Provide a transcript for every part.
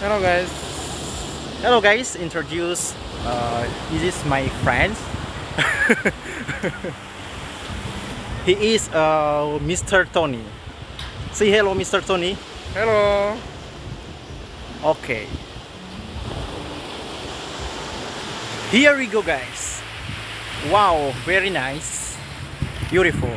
Hello guys. Hello guys, introduce. Uh, this is my friend. he is uh, Mr. Tony. Say hello, Mr. Tony. Hello. Okay. Here we go, guys. Wow, very nice, beautiful.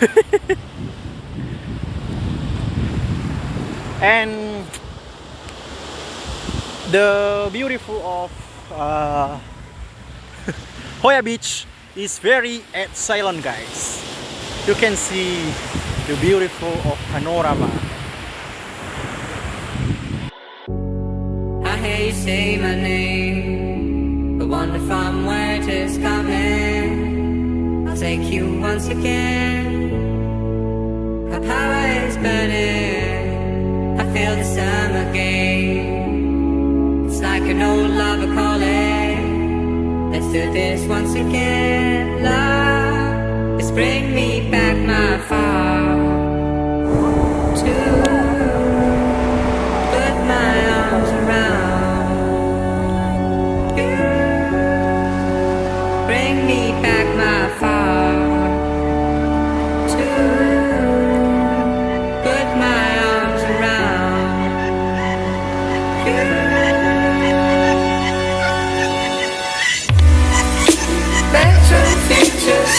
and the beautiful of uh, Hoya Beach is very silent guys. You can see the beautiful of panorama. I hear you say my name But wonder from where it is coming. I'll take you once again. Our power is burning do this once again Love, bring me back my far To put my arms around you. Bring me back my to put my arms around you.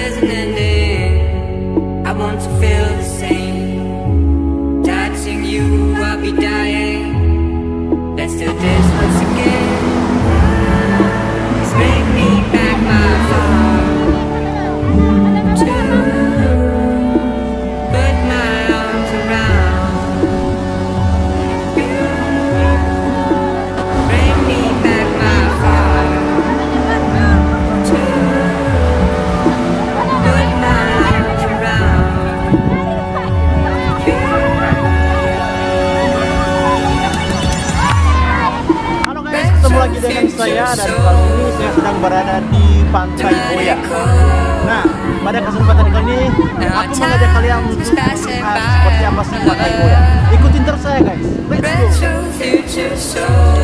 there's an ending. I want to feel the same. Touching you, I'll be dying. Let's do this once again. Dan kali ini saya sedang berada di Pantai Boya. Nah, pada kesempatan kali ini aku mengajak kalian untuk melihat seperti apa sih Pantai Boya. Ikutin terus saya guys. Let's go.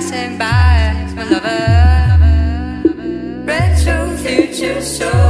Passing by, my lover. Retro future soul,